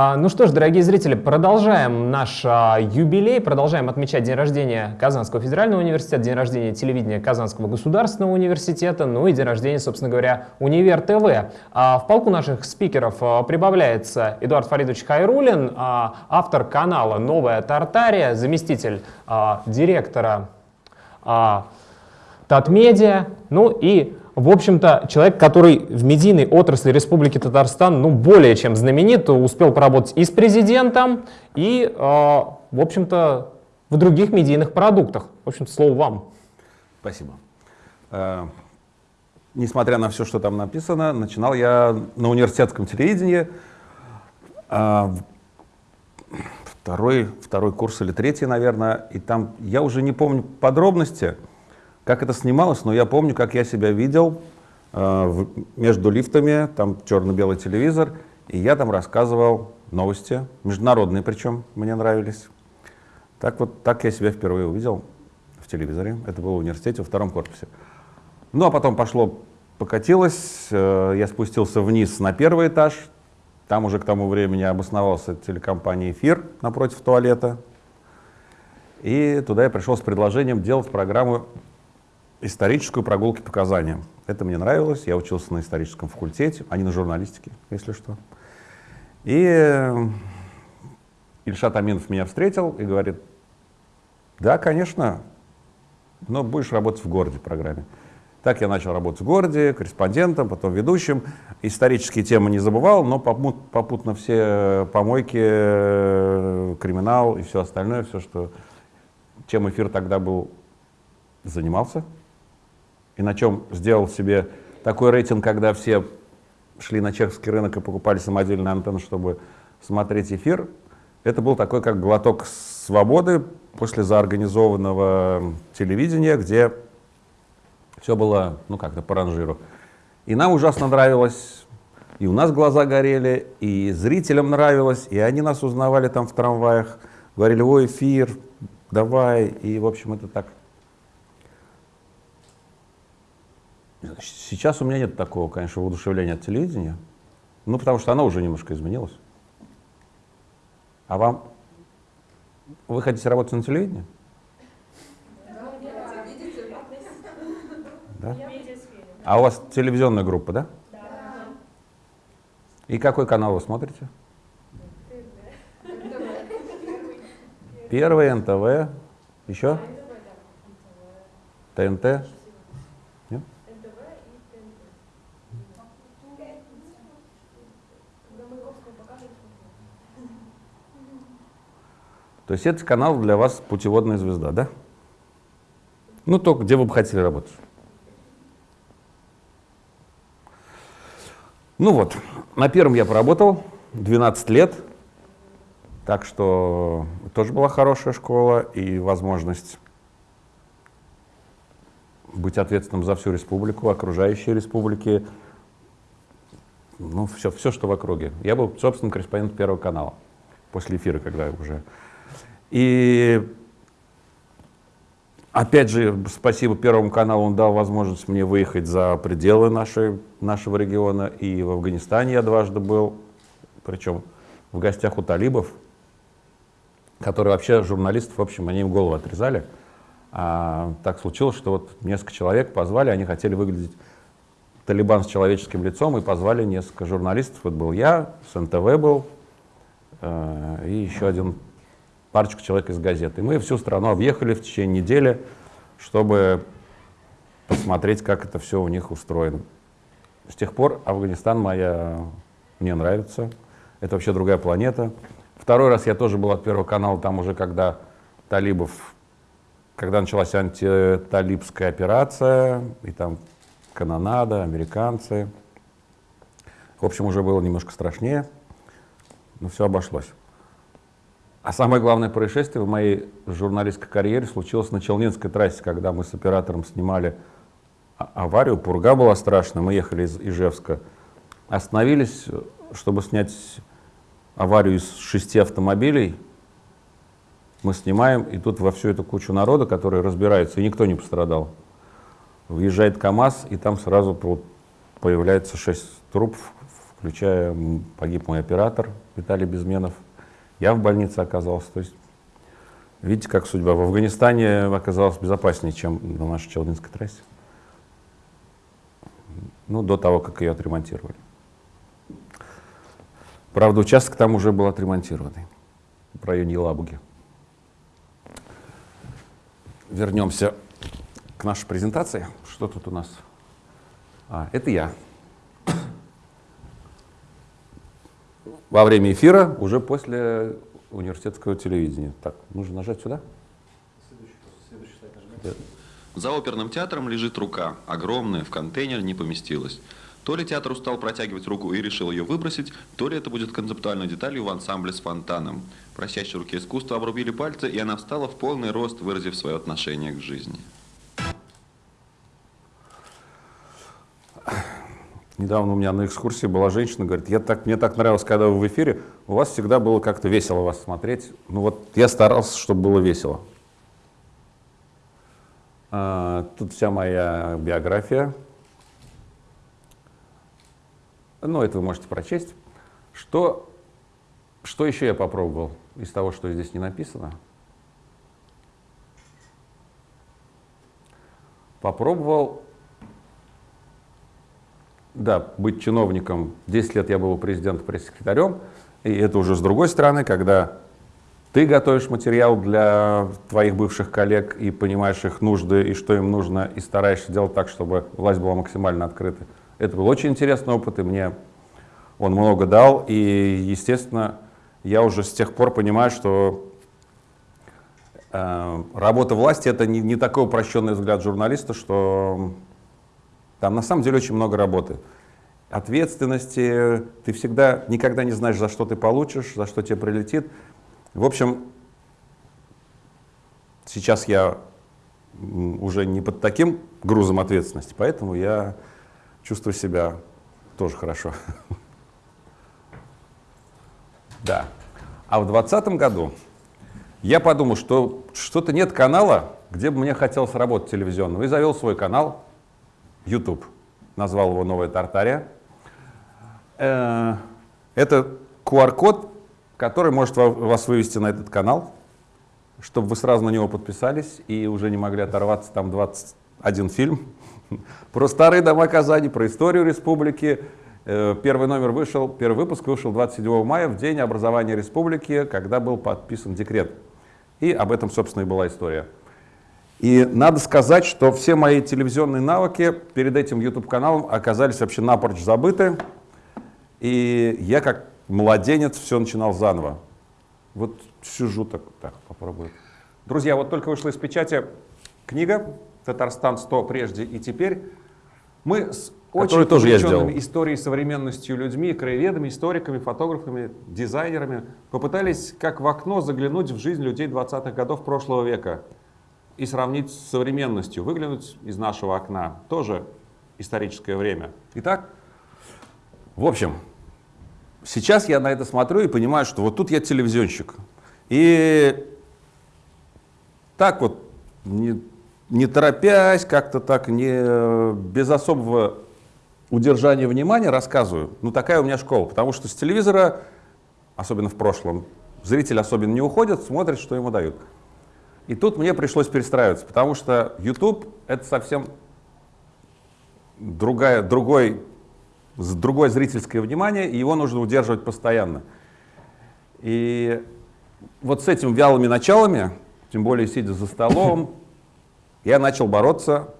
А, ну что ж, дорогие зрители, продолжаем наш а, юбилей, продолжаем отмечать день рождения Казанского федерального университета, день рождения телевидения Казанского государственного университета, ну и день рождения, собственно говоря, Универ ТВ. А, в полку наших спикеров прибавляется Эдуард Фаридович Хайрулин, автор канала «Новая Тартария», заместитель директора Татмедиа, ну и в общем-то, человек, который в медийной отрасли Республики Татарстан ну, более чем знаменит, успел поработать и с президентом, и, э, в общем-то, в других медийных продуктах. В общем-то, слово вам. Спасибо. Э, несмотря на все, что там написано, начинал я на университетском телевидении. Э, второй, второй курс или третий, наверное. И там, я уже не помню подробности, как это снималось, но я помню, как я себя видел э, между лифтами, там черно-белый телевизор, и я там рассказывал новости, международные причем, мне нравились. Так вот, так я себя впервые увидел в телевизоре. Это было в университете во втором корпусе. Ну, а потом пошло, покатилось, э, я спустился вниз на первый этаж, там уже к тому времени обосновался телекомпания «Эфир» напротив туалета. И туда я пришел с предложением делать программу историческую прогулки по Казани. Это мне нравилось, я учился на историческом факультете, а не на журналистике, если что. И э, Ильшат Аминов меня встретил и говорит, да, конечно, но будешь работать в городе в программе. Так я начал работать в городе, корреспондентом, потом ведущим. Исторические темы не забывал, но попутно все помойки, э, криминал и все остальное, все, что, чем эфир тогда был, занимался и на чем сделал себе такой рейтинг, когда все шли на чешский рынок и покупали самодельные антенны, чтобы смотреть эфир. Это был такой как глоток свободы после заорганизованного телевидения, где все было, ну как-то по ранжиру. И нам ужасно нравилось, и у нас глаза горели, и зрителям нравилось, и они нас узнавали там в трамваях, говорили, ой, эфир, давай, и в общем это так Сейчас у меня нет такого, конечно, воодушевления от телевидения, ну, потому что оно уже немножко изменилось. А вам? Вы хотите работать на телевидении? Да? А у вас телевизионная группа, да? Да. И какой канал вы смотрите? Первый, НТВ, еще? ТНТ? То есть это канал для вас путеводная звезда, да? Ну, то, где вы бы хотели работать. Ну вот, на первом я поработал 12 лет, так что тоже была хорошая школа и возможность быть ответственным за всю республику, окружающие республики, ну, все, все, что в округе. Я был собственным корреспондентом Первого канала после эфира, когда уже и опять же, спасибо Первому каналу, он дал возможность мне выехать за пределы нашей, нашего региона. И в Афганистане я дважды был, причем в гостях у талибов, которые вообще журналистов, в общем, они им голову отрезали. А так случилось, что вот несколько человек позвали, они хотели выглядеть Талибан с человеческим лицом, и позвали несколько журналистов. Вот был я, с НТВ был, э, и еще один парочку человек из газеты. Мы всю страну объехали в течение недели, чтобы посмотреть, как это все у них устроено. С тех пор Афганистан моя, мне нравится. Это вообще другая планета. Второй раз я тоже был от Первого канала, там уже когда талибов, когда началась антиталибская операция, и там канонада, американцы. В общем, уже было немножко страшнее, но все обошлось. А самое главное происшествие в моей журналистской карьере случилось на Челнинской трассе, когда мы с оператором снимали а, аварию. Пурга была страшная, мы ехали из Ижевска. Остановились, чтобы снять аварию из шести автомобилей. Мы снимаем, и тут во всю эту кучу народа, который разбирается, и никто не пострадал. Въезжает КАМАЗ, и там сразу появляется шесть трупов, включая погиб мой оператор Виталий Безменов. Я в больнице оказался. То есть, видите, как судьба. В Афганистане оказалась безопаснее, чем на нашей Челдинской трассе. Ну, до того, как ее отремонтировали. Правда, участок там уже был отремонтированный, в районе Елабуги. Вернемся к нашей презентации. Что тут у нас? А, это я. Во время эфира, уже после университетского телевидения. Так, нужно нажать сюда? За оперным театром лежит рука, огромная, в контейнер не поместилась. То ли театр устал протягивать руку и решил ее выбросить, то ли это будет концептуальной деталью в ансамбле с фонтаном. Просящей руке искусства обрубили пальцы, и она встала в полный рост, выразив свое отношение к жизни. Недавно у меня на экскурсии была женщина, говорит, я так, мне так нравилось, когда вы в эфире, у вас всегда было как-то весело вас смотреть. Ну вот я старался, чтобы было весело. А, тут вся моя биография. Ну, это вы можете прочесть. Что, что еще я попробовал из того, что здесь не написано? Попробовал да, быть чиновником. 10 лет я был президентом пресс-секретарем. И это уже с другой стороны, когда ты готовишь материал для твоих бывших коллег и понимаешь их нужды и что им нужно, и стараешься делать так, чтобы власть была максимально открыта. Это был очень интересный опыт, и мне он много дал. И, естественно, я уже с тех пор понимаю, что э, работа власти — это не, не такой упрощенный взгляд журналиста, что там на самом деле очень много работы. Ответственности, ты всегда, никогда не знаешь, за что ты получишь, за что тебе прилетит. В общем, сейчас я уже не под таким грузом ответственности, поэтому я чувствую себя тоже хорошо. Да. А в 2020 году я подумал, что что-то нет канала, где бы мне хотелось работать телевизионного, и завел свой канал YouTube. Назвал его «Новая Тартария». Э, это QR-код, который может вас вывести на этот канал, чтобы вы сразу на него подписались и уже не могли оторваться. Там 21 фильм про старые дома Казани, про историю республики. Э, первый номер вышел, первый выпуск вышел 27 мая, в день образования республики, когда был подписан декрет. И об этом, собственно, и была история. И надо сказать, что все мои телевизионные навыки перед этим YouTube-каналом оказались вообще напрочь забыты. И я как младенец все начинал заново. Вот сижу так, так попробую. Друзья, вот только вышла из печати книга «Татарстан 100 прежде и теперь». Мы с очень тоже увлеченными историей современностью людьми, краеведами, историками, фотографами, дизайнерами попытались как в окно заглянуть в жизнь людей 20-х годов прошлого века – и сравнить с современностью, выглянуть из нашего окна. Тоже историческое время. Итак, в общем, сейчас я на это смотрю и понимаю, что вот тут я телевизионщик. И так вот, не, не торопясь, как-то так, не, без особого удержания внимания рассказываю. Ну, такая у меня школа, потому что с телевизора, особенно в прошлом, зритель особенно не уходит, смотрит, что ему дают. И тут мне пришлось перестраиваться, потому что YouTube — это совсем другая, другой, другое зрительское внимание, и его нужно удерживать постоянно. И вот с этими вялыми началами, тем более сидя за столом, я начал бороться.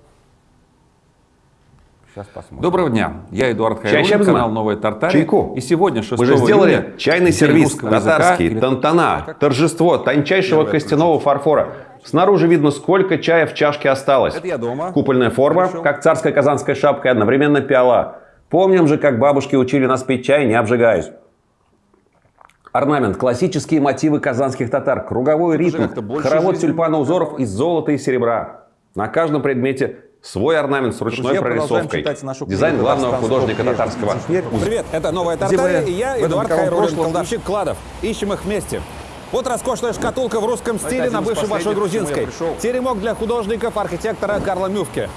Сейчас посмотрим. Доброго дня, я Эдуард Хайрулин, канал «Новая Тартария». Чайку. И сегодня, 6 Мы же сделали июня, чайный сервис татарский, или... тантана, торжество тончайшего костяного фарфора. Снаружи видно, сколько чая в чашке осталось. Это я дома. Купольная форма, Хорошо. как царская казанская шапка и одновременно пиала. Помним же, как бабушки учили нас пить чай, не обжигаясь. Орнамент, классические мотивы казанских татар, круговой ритм, хоровод тюльпана узоров из золота и серебра. На каждом предмете свой орнамент с ручной Друзья, прорисовкой. нашу Дизайн главного «Татарстан художника татарского. и теперь». Привет, это «Новая Тартария» и я, Эдуард Хайрулин, прошлом, колдовщик кладов. Ищем их вместе. Вот роскошная шкатулка в русском стиле один на бывшей Большой Грузинской. Теремок для художников, архитектора Карла Мюфке.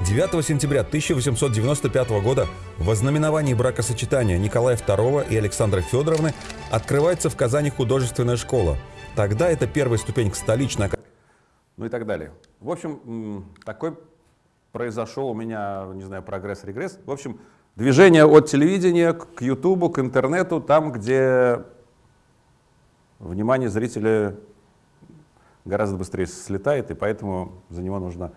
9 сентября 1895 года в знаменовании бракосочетания Николая II и Александры Федоровны открывается в Казани художественная школа. Тогда это первая ступень к столичной ну и так далее. В общем, такой произошел у меня, не знаю, прогресс-регресс. В общем, движение от телевидения к Ютубу, к интернету, там, где внимание зрителя гораздо быстрее слетает, и поэтому за него нужно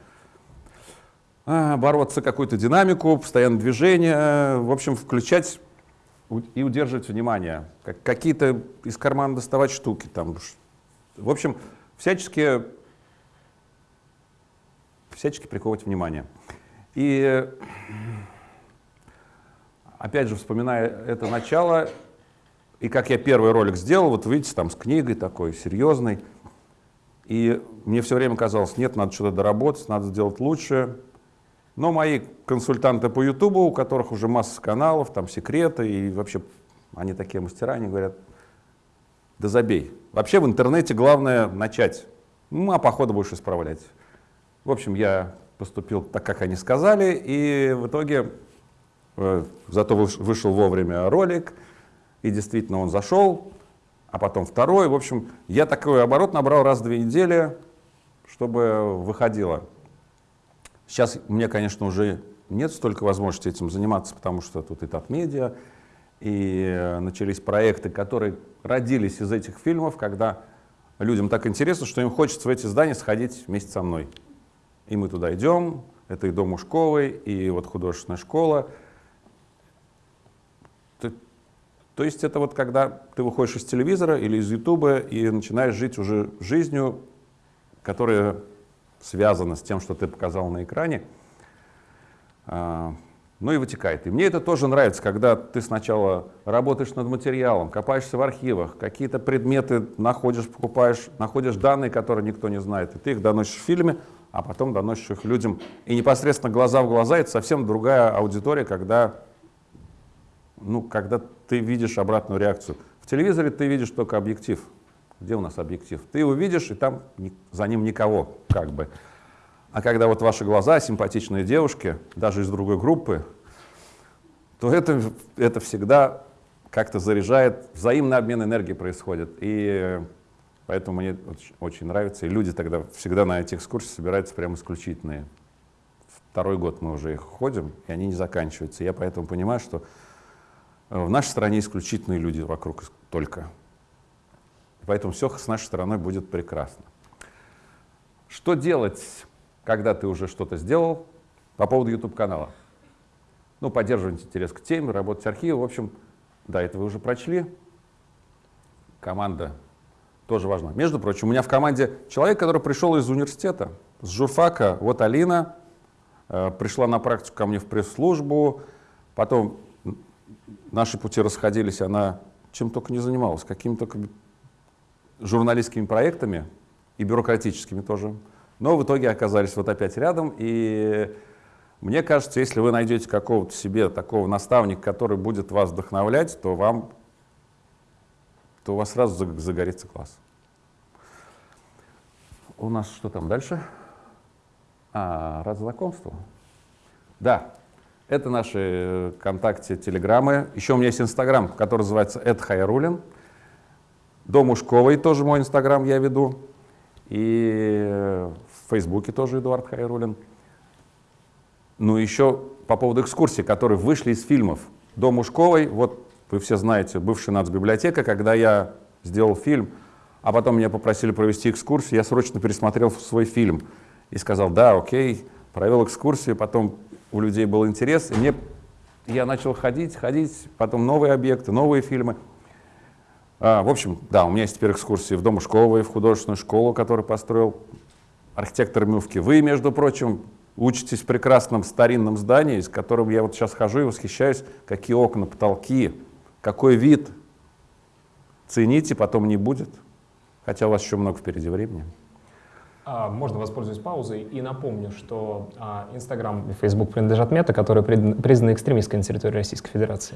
а, бороться, какую-то динамику, постоянное движение, в общем, включать и удерживать внимание. Как- Какие-то из кармана доставать штуки. Там. В общем, всячески, всячески приковывать внимание. И опять же, вспоминая это начало, и как я первый ролик сделал, вот видите, там с книгой такой, серьезной, и мне все время казалось, нет, надо что-то доработать, надо сделать лучше. Но мои консультанты по Ютубу, у которых уже масса каналов, там секреты, и вообще они такие мастера, они говорят, да забей. Вообще в интернете главное начать, ну, а по ходу будешь исправлять. В общем, я поступил так, как они сказали, и в итоге э, зато выш- вышел вовремя ролик, и действительно он зашел, а потом второй. В общем, я такой оборот набрал раз в две недели, чтобы выходило. Сейчас меня, конечно, уже нет столько возможности этим заниматься, потому что тут и медиа, и э, начались проекты, которые родились из этих фильмов, когда людям так интересно, что им хочется в эти здания сходить вместе со мной. И мы туда идем, это и дом Ушковой, и вот художественная школа. То, то есть это вот когда ты выходишь из телевизора или из Ютуба и начинаешь жить уже жизнью, которая связана с тем, что ты показал на экране, ну и вытекает. И мне это тоже нравится, когда ты сначала работаешь над материалом, копаешься в архивах, какие-то предметы находишь, покупаешь, находишь данные, которые никто не знает, и ты их доносишь в фильме, а потом доносишь их людям. И непосредственно глаза в глаза это совсем другая аудитория, когда, ну, когда ты видишь обратную реакцию. В телевизоре ты видишь только объектив. Где у нас объектив? Ты его видишь, и там за ним никого, как бы. А когда вот ваши глаза, симпатичные девушки, даже из другой группы, то это, это всегда как-то заряжает, взаимный обмен энергии происходит. И поэтому мне очень, очень нравится. И люди тогда всегда на эти экскурсии собираются прям исключительные. Второй год мы уже их ходим, и они не заканчиваются. Я поэтому понимаю, что э, в нашей стране исключительные люди вокруг только. Поэтому все с нашей стороны будет прекрасно. Что делать, когда ты уже что-то сделал по поводу YouTube-канала? Ну, поддерживать интерес к теме, работать с архивом. В общем, да, это вы уже прочли. Команда тоже важна. Между прочим, у меня в команде человек, который пришел из университета, с журфака. Вот Алина э, пришла на практику ко мне в пресс-службу. Потом наши пути расходились, она чем только не занималась, какими только журналистскими проектами и бюрократическими тоже. Но в итоге оказались вот опять рядом. И мне кажется, если вы найдете какого-то себе такого наставника, который будет вас вдохновлять, то вам то у вас сразу заг- загорится класс. У нас что там дальше? А, рад знакомству. Да, это наши контакты, телеграммы. Еще у меня есть инстаграм, который называется Эд Хайрулин. Дом Ушковой тоже мой инстаграм я веду. И фейсбуке тоже Эдуард Хайрулин. Ну, еще по поводу экскурсий, которые вышли из фильмов. Дом Ушковой, вот вы все знаете, бывшая нацбиблиотека, когда я сделал фильм, а потом меня попросили провести экскурсию, я срочно пересмотрел свой фильм и сказал, да, окей, провел экскурсию, потом у людей был интерес, и мне, я начал ходить, ходить, потом новые объекты, новые фильмы. А, в общем, да, у меня есть теперь экскурсии в Дом Ушковой, в художественную школу, которую построил архитектор Мювки. Вы, между прочим, учитесь в прекрасном старинном здании, с которым я вот сейчас хожу и восхищаюсь, какие окна, потолки, какой вид. Цените, потом не будет. Хотя у вас еще много впереди времени. А, Можно воспользуюсь паузой и напомню, что Инстаграм и Фейсбук принадлежат Мета, которые признаны экстремистской на территории Российской Федерации.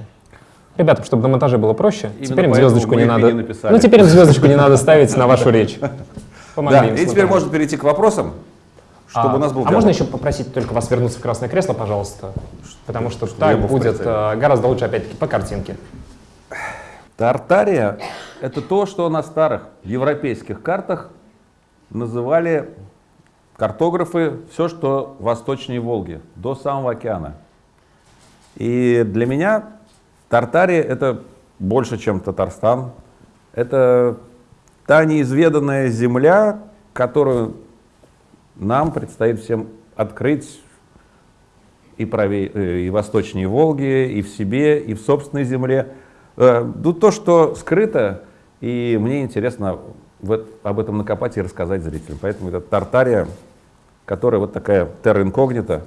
Ребята, чтобы на монтаже было проще, Именно теперь им звездочку не надо. не написали. ну теперь им звездочку не надо ставить на вашу речь. Помогли Да, и теперь можно перейти к вопросам. Чтобы а, у нас был А можно еще попросить только вас вернуться в красное кресло, пожалуйста? Потому что, что так будет прицеле. э, гораздо лучше, опять-таки, по картинке. Тартария — это то, что на старых европейских картах называли картографы все, что восточнее Волги, до самого океана. И для меня Тартария — это больше, чем Татарстан. Это та неизведанная земля, которую нам предстоит всем открыть и, правее, э, и восточнее Волги, и в себе, и в собственной земле. Ну, то, что скрыто, и мне интересно об этом накопать и рассказать зрителям. Поэтому это Тартария, которая вот такая терра инкогнита,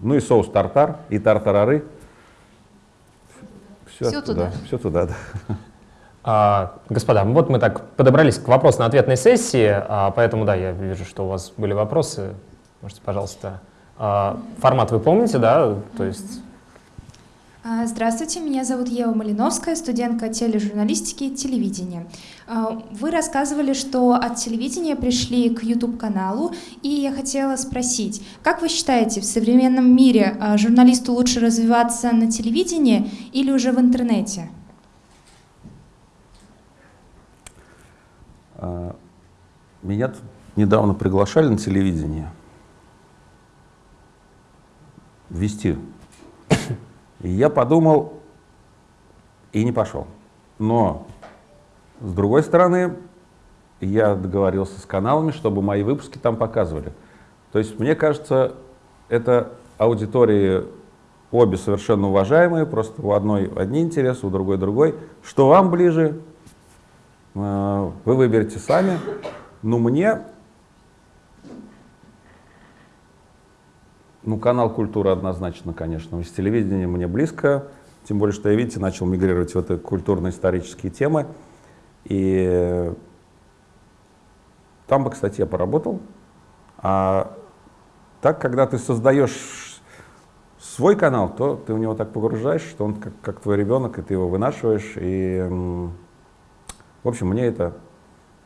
ну и соус тартар, и тартарары. Всё туда. Все туда, да. А, господа, вот мы так подобрались к вопросно-ответной сессии, а, поэтому, да, я вижу, что у вас были вопросы. Можете, пожалуйста, а, формат вы помните, да? То есть Здравствуйте, меня зовут Ева Малиновская, студентка тележурналистики и телевидения. Вы рассказывали, что от телевидения пришли к YouTube-каналу, и я хотела спросить, как вы считаете, в современном мире журналисту лучше развиваться на телевидении или уже в интернете? Меня тут недавно приглашали на телевидение вести. И я подумал и не пошел. Но, с другой стороны, я договорился с каналами, чтобы мои выпуски там показывали. То есть, мне кажется, это аудитории обе совершенно уважаемые, просто у одной одни интересы, у другой другой. Что вам ближе, э, вы выберете сами. Но мне, ну, канал «Культура» однозначно, конечно. С телевидением мне близко, тем более, что я, видите, начал мигрировать в это культурно-исторические темы. И там бы, кстати, я поработал. А так, когда ты создаешь свой канал, то ты в него так погружаешь, что он как, как твой ребенок, и ты его вынашиваешь. И, в общем, мне это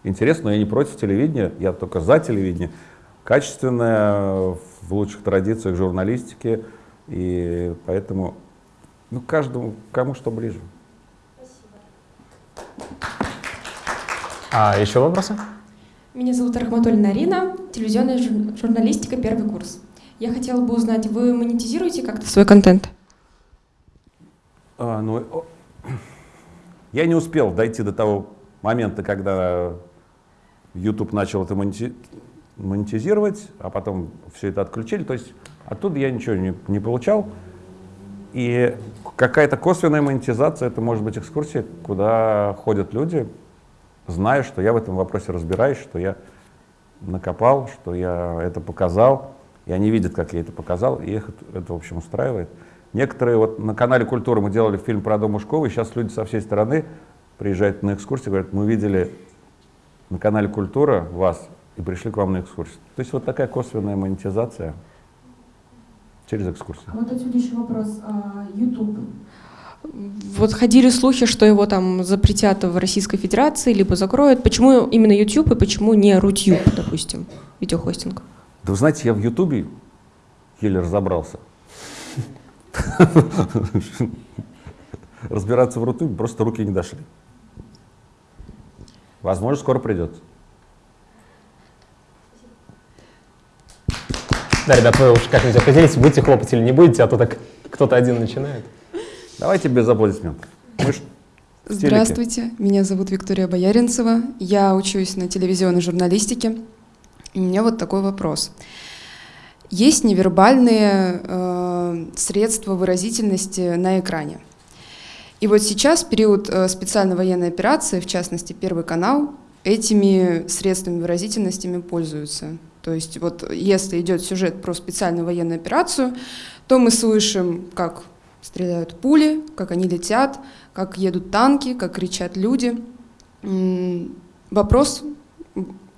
интересно, но я не против телевидения, я только за телевидение. Качественное, в лучших традициях журналистики, и поэтому ну, каждому, кому что ближе. а еще вопросы? Меня зовут Рахматуллина Арина, телевизионная жур- журналистика, первый курс. Я хотела бы узнать, вы монетизируете как-то свой контент? А, ну, я не успел дойти до того момента, когда YouTube начал это монети- монетизировать, а потом все это отключили. То есть оттуда я ничего не, не получал. И какая-то косвенная монетизация, это может быть экскурсия, куда ходят люди, зная, что я в этом вопросе разбираюсь, что я накопал, что я это показал, и они видят, как я это показал, и их это, это, в общем, устраивает. Некоторые, вот на канале «Культура» мы делали фильм про дом Ушкова, и сейчас люди со всей страны приезжают на экскурсию, говорят, мы видели на канале «Культура» вас, и пришли к вам на экскурсию. То есть вот такая косвенная монетизация через экскурсию. Вот отсюда еще вопрос. YouTube. Вот ходили слухи, что его там запретят в Российской Федерации, либо закроют. Почему именно YouTube и почему не Рутюб, допустим, видеохостинг? Да вы знаете, я в Ютубе еле разобрался. Разбираться в Рутубе просто руки не дошли. Возможно, скоро придется. Да, ребят, вы уж как-нибудь определитесь, будете хлопать или не будете, а то так кто-то один начинает. Давайте без аплодисментов. Мы ж. Здравствуйте, меня зовут Виктория Бояринцева, я учусь на телевизионной журналистике. И у меня вот такой вопрос. Есть невербальные э, средства выразительности на экране. И вот сейчас, период э, специальной военной операции, в частности, Первый канал, этими средствами выразительностями пользуются. То есть вот если идет сюжет про специальную военную операцию, то мы слышим, как стреляют пули, как они летят, как едут танки, как кричат люди. Вопрос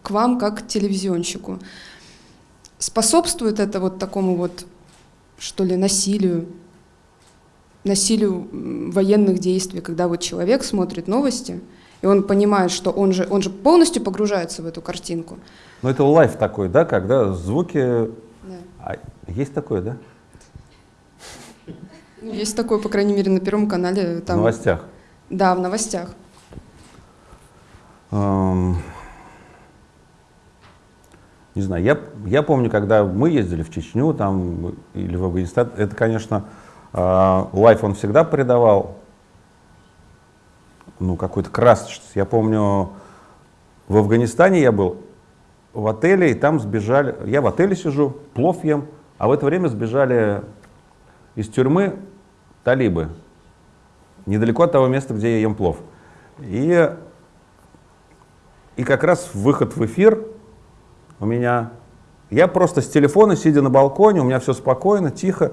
к вам как к телевизионщику. Способствует это вот такому вот, что ли, насилию, насилию военных действий, когда вот человек смотрит новости, и он понимает, что он же, он же полностью погружается в эту картинку. Ну, это лайф такой, да, когда звуки... Да. А, есть такое, да? Ну, Есть такое, по крайней мере, на Первом канале. В Там, новостях. Да, в новостях. Эм, Не знаю, я, я помню, когда мы ездили в Чечню там, или в Афганистан, это, конечно, э, лайф он всегда придавал ну, какую-то красочность. Я помню, в Афганистане я был в отеле, и там сбежали, я в отеле сижу, плов ем, а в это время сбежали из тюрьмы талибы, недалеко от того места, где я ем плов. И, и как раз выход в эфир у меня, я просто с телефона, сидя на балконе, у меня все спокойно, тихо,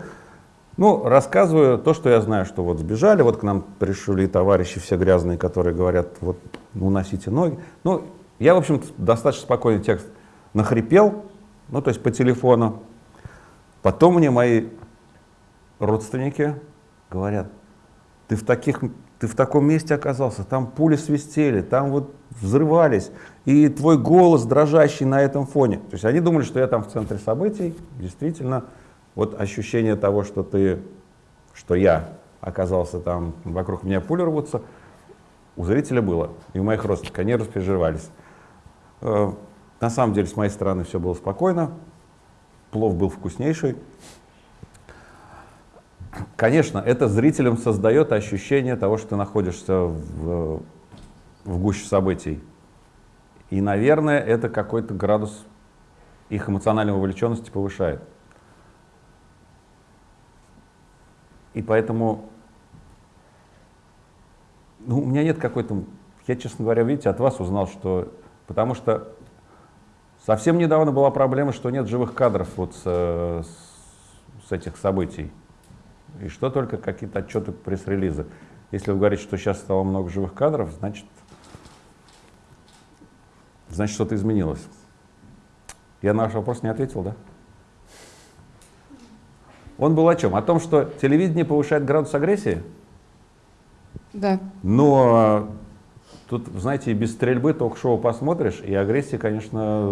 ну, рассказываю то, что я знаю, что вот сбежали, вот к нам пришли товарищи все грязные, которые говорят, вот уносите ноги. Ну, я, в общем достаточно спокойный текст нахрипел, ну, то есть по телефону. Потом мне мои родственники говорят, ты в, таких, ты в таком месте оказался, там пули свистели, там вот взрывались, и твой голос дрожащий на этом фоне. То есть они думали, что я там в центре событий, действительно, вот ощущение того, что ты, что я оказался там, вокруг меня пули рвутся, у зрителя было, и у моих родственников, они распереживались. Э, На самом деле, с моей стороны все было спокойно, плов был вкуснейший. Конечно, это зрителям создает ощущение того, что ты находишься в, в гуще событий. И, наверное, это какой-то градус их эмоциональной вовлеченности повышает. И поэтому ну, у меня нет какой-то... Я, честно говоря, видите, от вас узнал, что... Потому что совсем недавно была проблема, что нет живых кадров вот с, с, этих событий. И что только какие-то отчеты, пресс-релизы. Если вы говорите, что сейчас стало много живых кадров, значит, значит что-то изменилось. Я на ваш вопрос не ответил, да? Он был о чем? О том, что телевидение повышает градус агрессии? Да. Но тут, знаете, и без стрельбы ток-шоу посмотришь, и агрессия, конечно,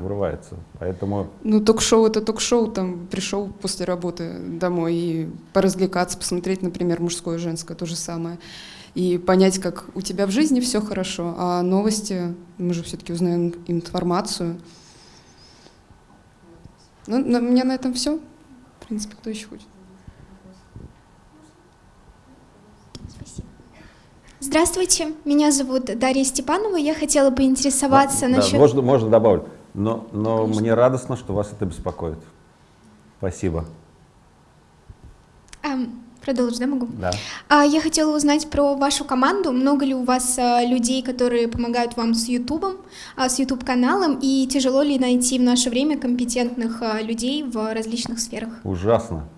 врывается. Поэтому Ну, ток-шоу это ток-шоу, там пришел после работы домой и поразвлекаться, посмотреть, например, мужское и женское, то же самое. И понять, как у тебя в жизни все хорошо, а новости, мы же все-таки узнаем информацию. Ну, на, у меня на этом все. В принципе, кто еще хочет? Здравствуйте, меня зовут Дарья Степанова. Я хотела поинтересоваться Да, насчет... можно, можно добавить. Но, но мне радостно, что вас это беспокоит. Спасибо. Ам, продолжу, да, могу? Да. А, я хотела узнать про вашу команду. Много ли у вас а, людей, которые помогают вам с Ютубом, а, с Ютуб-каналом? И тяжело ли найти в наше время компетентных а, людей в различных сферах? Ужасно.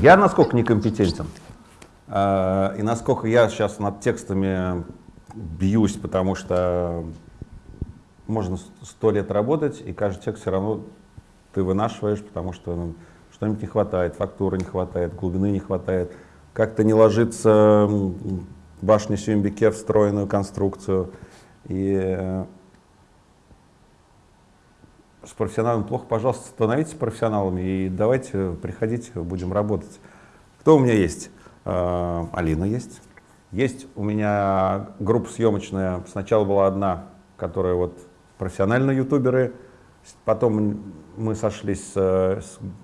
Я насколько некомпетентен, а, и насколько я сейчас над текстами бьюсь, потому что можно сто лет работать, и каждый текст все равно ты вынашиваешь, потому что ну, что-нибудь не хватает, фактуры не хватает, глубины не хватает, как-то не ложится башня Сюмбике встроенную конструкцию. И э, с профессионалом плохо, пожалуйста, становитесь профессионалами и давайте приходите, будем работать. Кто у меня есть? Э, Алина есть. Есть у меня группа съемочная. Сначала была одна, которая вот профессиональные ютуберы. Потом мы сошлись с, с- с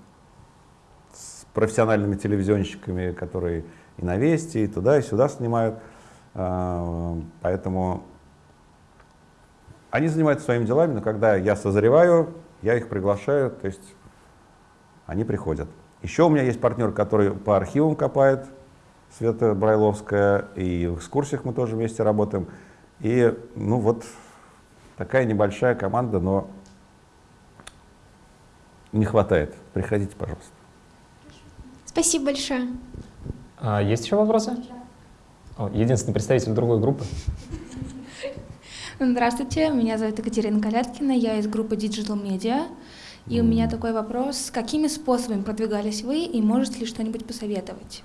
профессиональными телевизионщиками, которые и на Вести, и туда, и сюда снимают. Э, Поэтому они занимаются своими делами, но когда я созреваю, я их приглашаю, то есть они приходят. Еще у меня есть партнер, который по архивам копает, Света Брайловская, и в экскурсиях мы тоже вместе работаем. И, ну вот, такая небольшая команда, но не хватает. Приходите, пожалуйста. Спасибо большое. А, есть еще вопросы? О, единственный представитель другой группы. Здравствуйте, меня зовут Екатерина Каляткина, я из группы Digital Media. И у меня такой вопрос, какими способами продвигались вы и можете ли что-нибудь посоветовать?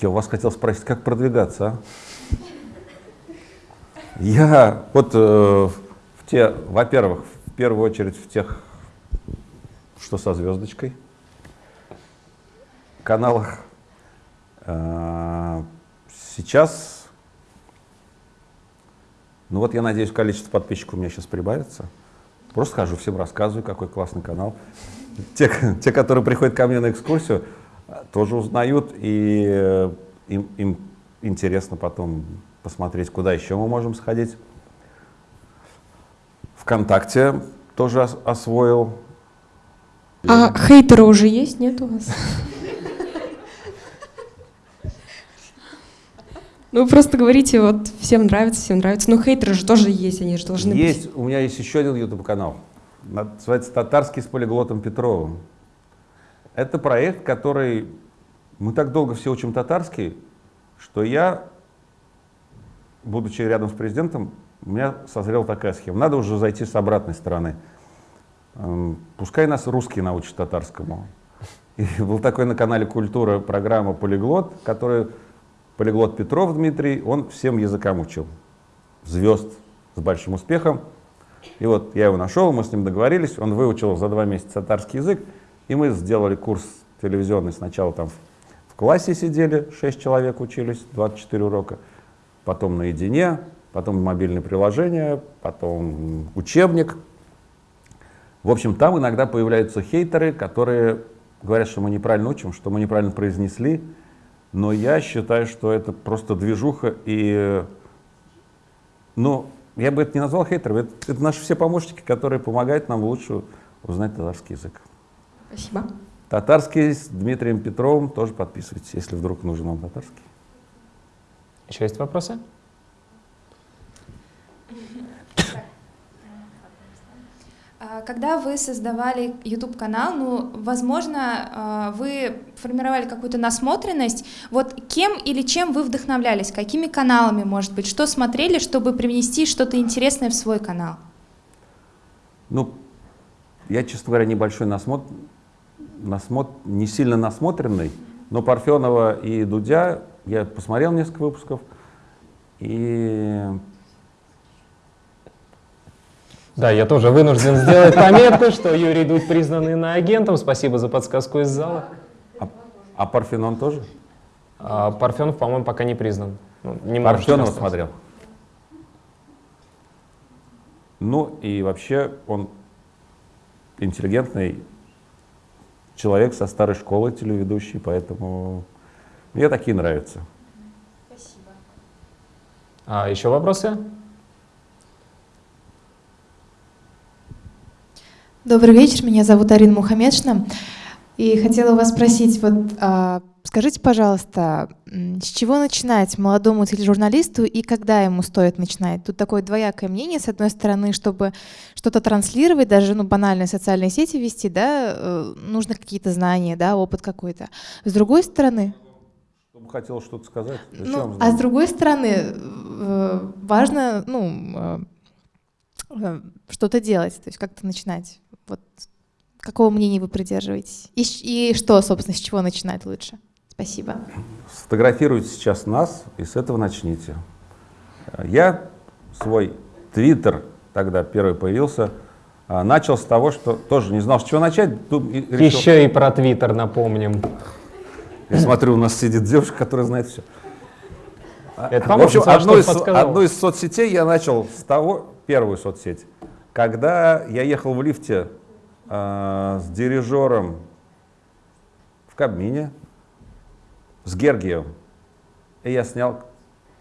Я у вас хотел спросить, как продвигаться, а? Я вот э, в те, во-первых, в первую очередь в тех, что со звездочкой, каналах. Э, сейчас, ну вот я надеюсь, количество подписчиков у меня сейчас прибавится. Просто хожу, всем рассказываю, какой классный канал. Те, те которые приходят ко мне на экскурсию, тоже узнают, и э, им, им интересно потом посмотреть, куда еще мы можем сходить. ВКонтакте тоже ос освоил. А хейтеры уже есть, нет у вас? Ну, вы просто говорите, вот всем нравится, всем нравится. Но хейтеры же тоже есть, они же должны есть, быть. У меня есть еще один YouTube-канал. Называется «Татарский с полиглотом Петровым». Это проект, который... Мы так долго все учим татарский, что я будучи рядом с президентом, у меня созрела такая схема. Надо уже зайти с обратной стороны. Эм, пускай нас русские научат татарскому. И был такой на канале «Культура» программа «Полиглот», который полиглот Петров Дмитрий, он всем языкам учил. Звезд с большим успехом. И вот я его нашел, мы с ним договорились, он выучил за два месяца татарский язык, и мы сделали курс телевизионный. Сначала там в классе сидели, 6 человек учились, 24 урока потом наедине, потом мобильное приложение, потом учебник. В общем, там иногда появляются хейтеры, которые говорят, что мы неправильно учим, что мы неправильно произнесли, но я считаю, что это просто движуха, и, ну, я бы это не назвал хейтером, это, это наши все помощники, которые помогают нам лучше узнать татарский язык. Спасибо. Татарский с Дмитрием Петровым тоже подписывайтесь, если вдруг нужен вам татарский. Еще есть вопросы? А, когда вы создавали YouTube-канал, ну, возможно, а, вы формировали какую-то насмотренность. Вот кем или чем вы вдохновлялись? Какими каналами, может быть? Что смотрели, чтобы привнести что-то интересное в свой канал? Ну, я, честно говоря, небольшой насмотр, насмотр, не сильно насмотренный, но Парфенова и Дудя я посмотрел несколько выпусков, и... Да, я тоже вынужден сделать пометку, что Юрий Дудь признан иноагентом. Спасибо за подсказку из зала. А, а Парфенон тоже? А, Парфенов, по-моему, пока не признан. Ну, не Парфенова смотрел. Ну и вообще он интеллигентный человек со старой школы телеведущий, поэтому мне такие нравятся. Спасибо. А еще вопросы? Добрый вечер, меня зовут Арина Мухаммедшина. И хотела вас спросить, вот а, скажите, пожалуйста, с чего начинать молодому тележурналисту и когда ему стоит начинать? Тут такое двоякое мнение, с одной стороны, чтобы что-то транслировать, даже ну, банальные социальные сети вести, да, э, нужно какие-то знания, да, опыт какой-то. С другой стороны, хотел что-то сказать. Ну, а с другой стороны, э, важно, ну, э, что-то делать, то есть как-то начинать. Вот какого мнения вы придерживаетесь? И, и что, собственно, с чего начинать лучше? Спасибо. Сфотографируйте сейчас нас и с этого начните. Я свой твиттер, тогда первый появился, а, начал с того, что тоже не знал, с чего начать. Решил... Еще и про твиттер напомним. Я смотрю, у нас сидит девушка, которая знает все. Это в общем, одну из, одну из соцсетей я начал с того, первую соцсеть, когда я ехал в лифте с дирижером в Кабмине, с Гергием, и я снял,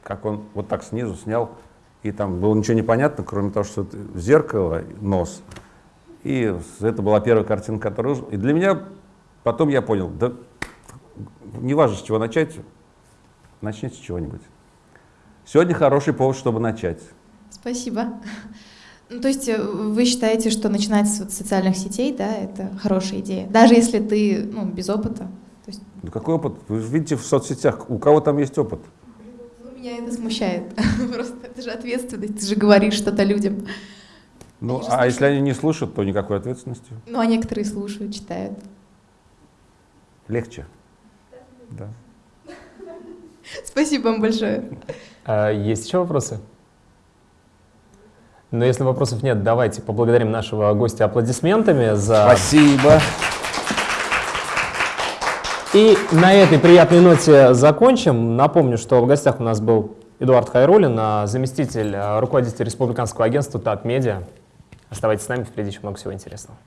как он вот так снизу снял, и там было ничего не понятно, кроме того, что это зеркало, нос. И это была первая картина, которую... И для меня потом я понял, да не важно, с чего начать, начните с чего-нибудь. Сегодня хороший повод, чтобы начать. Спасибо. Ну, то есть э, вы считаете, что начинать с социальных сетей, да, это хорошая идея, даже если ты ну, без опыта? То есть... Ну какой опыт? Вы видите в соцсетях, у кого там есть опыт? Ну, меня это смущает. Просто это же ответственность, ты же говоришь что-то людям. Ну, а если они не слушают, то никакой ответственности. Ну, а некоторые слушают, читают. Легче. Да. Спасибо вам большое. А, Есть еще вопросы? Но если вопросов нет, давайте поблагодарим нашего гостя аплодисментами за... Спасибо. И на этой приятной ноте закончим. Напомню, что в гостях у нас был Эдуард Хайрулин, а, заместитель а, руководителя Республиканского агентства ТАТ Медиа. Оставайтесь с нами, впереди еще много всего интересного.